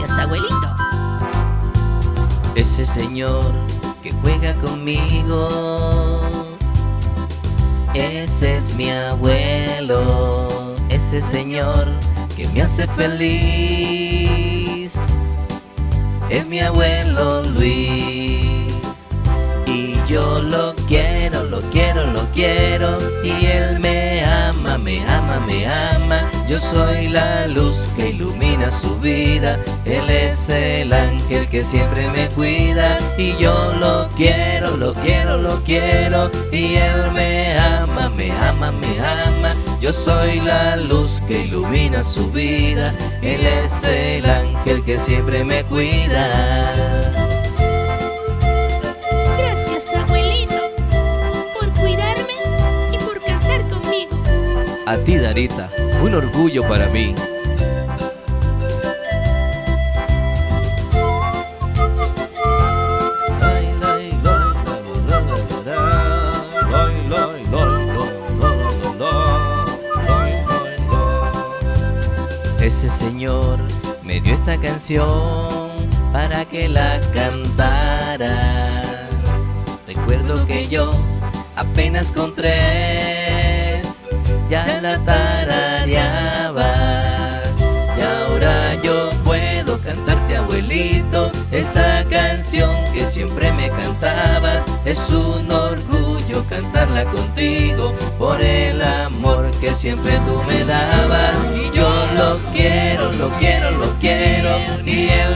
Gracias, abuelito. Ese señor que juega conmigo Ese es mi abuelo Ese señor que me hace feliz Es mi abuelo Luis Y yo lo Yo soy la luz que ilumina su vida. Él es el ángel que siempre me cuida. Y yo lo quiero, lo quiero, lo quiero. Y él me ama, me ama, me ama. Yo soy la luz que ilumina su vida. Él es el ángel que siempre me cuida A ti, Darita, un orgullo para mí. Ese señor me dio esta canción para que la cantara. Recuerdo que yo apenas con ya la tarareaba. Y ahora yo puedo cantarte, abuelito, esta canción que siempre me cantabas. Es un orgullo cantarla contigo por el amor que siempre tú me dabas. Y yo lo quiero, lo quiero, lo quiero. Y él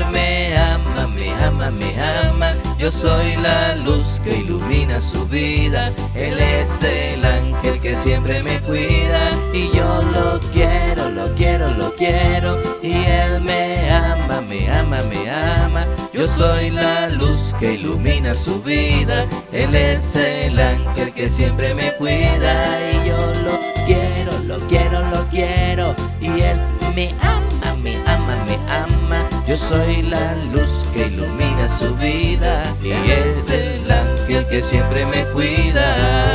Yo soy la luz que ilumina su vida. Él es el ángel que siempre me cuida. Y yo lo quiero, lo quiero, lo quiero. Y él me ama, me ama, me ama. Yo soy la luz que ilumina su vida. Él es el ángel que siempre me cuida. Y yo lo quiero, lo quiero, lo quiero. Y él me ama, me ama, me ama. Yo soy la luz que ilumina su vida. Que siempre me cuida.